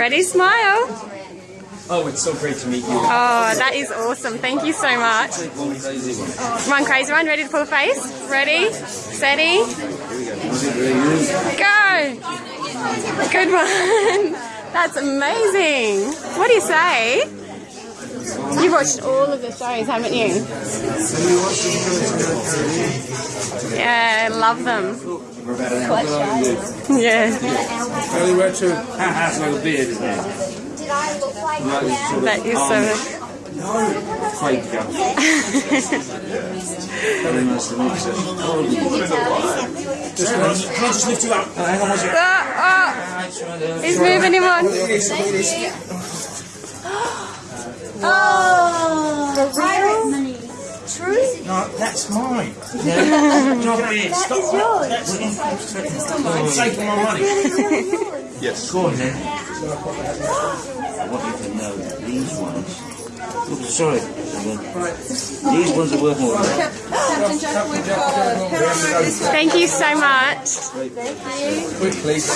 Ready? Smile. Oh, it's so great to meet you. Oh, that is awesome. Thank you so much. One crazy one. Ready to pull a face? Ready? Steady. Go. Good one. That's amazing. What do you say? You've watched all of the shows, haven't you? Yeah, I love them. Yeah, Early retro. Has a little beard in there. that is so. Quite young. Very nice to meet you. Just, can I just lift you up? Hang on one second. Oh, oh, he's moving him on. No, that's mine. Stop it. Stop. That's yours. I'm taking my money. Yes. Go on then. I want you to know that these ones. Oops, sorry. These ones are worth more. Captain Jack, we've got a pair of this Thank you so much. Quick, please.